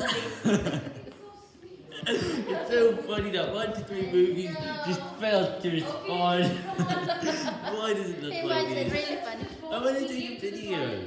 it's so funny that one to three movies just failed to respond. Why does it look It like this? really. I want to take a video.